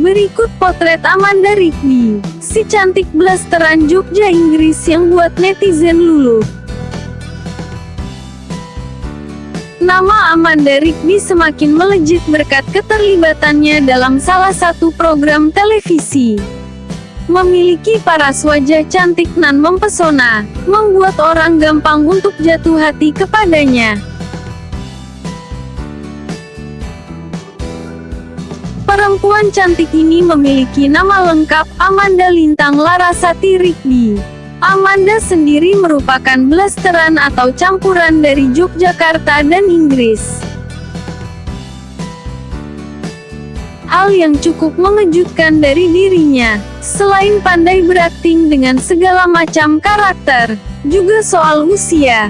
Berikut potret Amanda Rigby, si cantik blasteran Jogja Inggris yang buat netizen luluh. Nama Amanda Rigby semakin melejit berkat keterlibatannya dalam salah satu program televisi. Memiliki paras wajah cantik nan mempesona, membuat orang gampang untuk jatuh hati kepadanya. Perempuan cantik ini memiliki nama lengkap Amanda Lintang Larasati Rigby. Amanda sendiri merupakan blasteran atau campuran dari Yogyakarta dan Inggris. Hal yang cukup mengejutkan dari dirinya, selain pandai berakting dengan segala macam karakter, juga soal usia.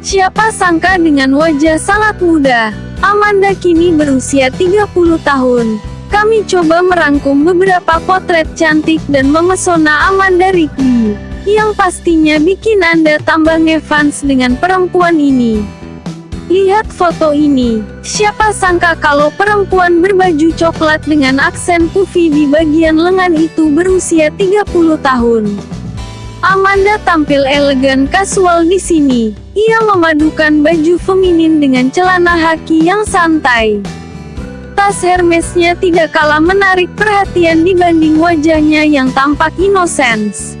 Siapa sangka dengan wajah sangat muda, Amanda kini berusia 30 tahun. Kami coba merangkum beberapa potret cantik dan memesona Amanda Rigby yang pastinya bikin Anda tambah ngefans dengan perempuan ini. Lihat foto ini, siapa sangka kalau perempuan berbaju coklat dengan aksen puffy di bagian lengan itu berusia 30 tahun. Amanda tampil elegan kasual di sini. Ia memadukan baju feminin dengan celana haki yang santai. Tas Hermesnya tidak kalah menarik perhatian dibanding wajahnya yang tampak inosens.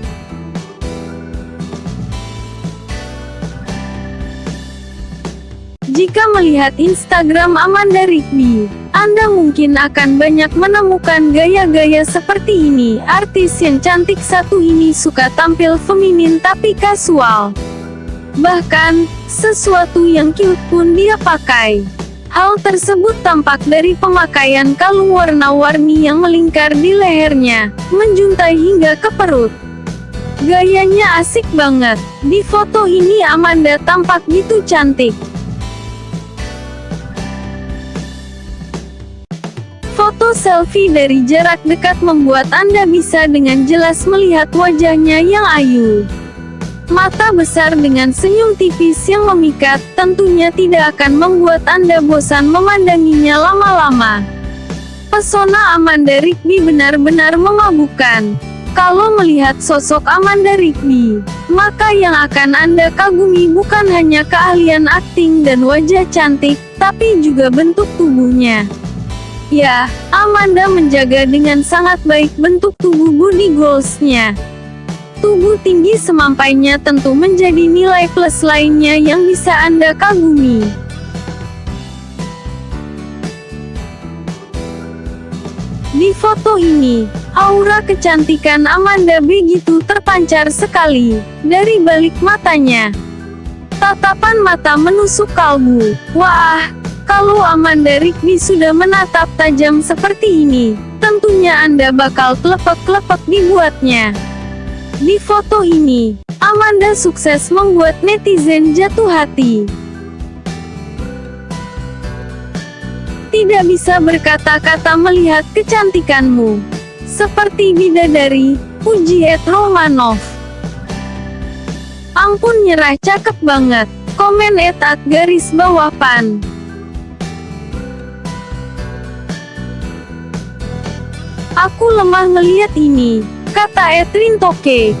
Jika melihat Instagram Amanda Rigby, Anda mungkin akan banyak menemukan gaya-gaya seperti ini. Artis yang cantik satu ini suka tampil feminin tapi kasual. Bahkan, sesuatu yang cute pun dia pakai. Hal tersebut tampak dari pemakaian kalung warna-warni yang melingkar di lehernya, menjuntai hingga ke perut. Gayanya asik banget. Di foto ini Amanda tampak gitu cantik. Selfie dari jarak dekat membuat Anda bisa dengan jelas melihat wajahnya yang ayu. Mata besar dengan senyum tipis yang memikat, tentunya tidak akan membuat Anda bosan memandanginya lama-lama. Pesona Amanda Rigby benar-benar memabukkan. Kalau melihat sosok Amanda Rigby, maka yang akan Anda kagumi bukan hanya keahlian akting dan wajah cantik, tapi juga bentuk tubuhnya. Ya, Amanda menjaga dengan sangat baik bentuk tubuh body goalsnya. Tubuh tinggi semampainya tentu menjadi nilai plus lainnya yang bisa Anda kagumi. Di foto ini, aura kecantikan Amanda begitu terpancar sekali, dari balik matanya. Tatapan mata menusuk kalbu. Wah, kalau Amanda Rigby sudah menatap tajam seperti ini, tentunya Anda bakal klepek-klepek dibuatnya. Di foto ini, Amanda sukses membuat netizen jatuh hati. Tidak bisa berkata-kata melihat kecantikanmu. Seperti bidadari, puji Ed Romanov. Ampun nyerah cakep banget. Komen etat garis bawah pan. Aku lemah ngeliat ini, kata Etrin Toke.